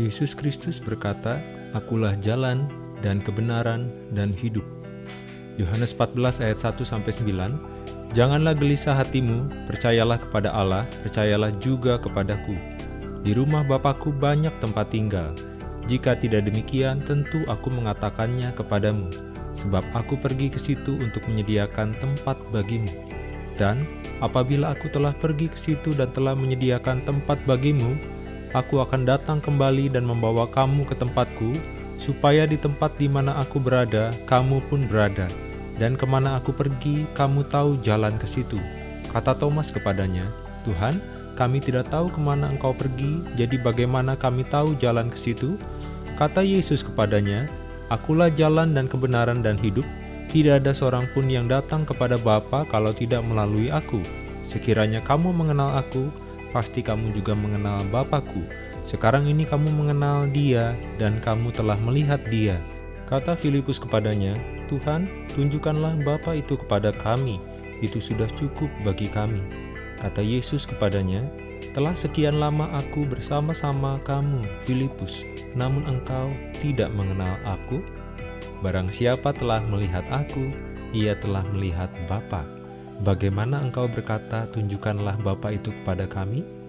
Yesus Kristus berkata, Akulah jalan dan kebenaran dan hidup. Yohanes 14 ayat 1 sampai 9. Janganlah gelisah hatimu, percayalah kepada Allah, percayalah juga kepadaku. Di rumah Bapakku banyak tempat tinggal. Jika tidak demikian, tentu aku mengatakannya kepadamu, sebab aku pergi ke situ untuk menyediakan tempat bagimu. Dan apabila aku telah pergi ke situ dan telah menyediakan tempat bagimu, aku akan datang kembali dan membawa kamu ke tempatku, supaya di tempat di mana aku berada, kamu pun berada. Dan ke mana aku pergi, kamu tahu jalan ke situ. Kata Thomas kepadanya, Tuhan, kami tidak tahu ke mana engkau pergi, jadi bagaimana kami tahu jalan ke situ? Kata Yesus kepadanya, Akulah jalan dan kebenaran dan hidup, tidak ada seorang pun yang datang kepada Bapa kalau tidak melalui aku. Sekiranya kamu mengenal aku, pasti kamu juga mengenal Bapakku. Sekarang ini kamu mengenal dia dan kamu telah melihat dia. Kata Filipus kepadanya, Tuhan, tunjukkanlah Bapa itu kepada kami, itu sudah cukup bagi kami. Kata Yesus kepadanya, telah sekian lama aku bersama-sama kamu, Filipus, namun engkau tidak mengenal aku? Barang siapa telah melihat aku, ia telah melihat Bapa. Bagaimana engkau berkata, tunjukkanlah Bapa itu kepada kami?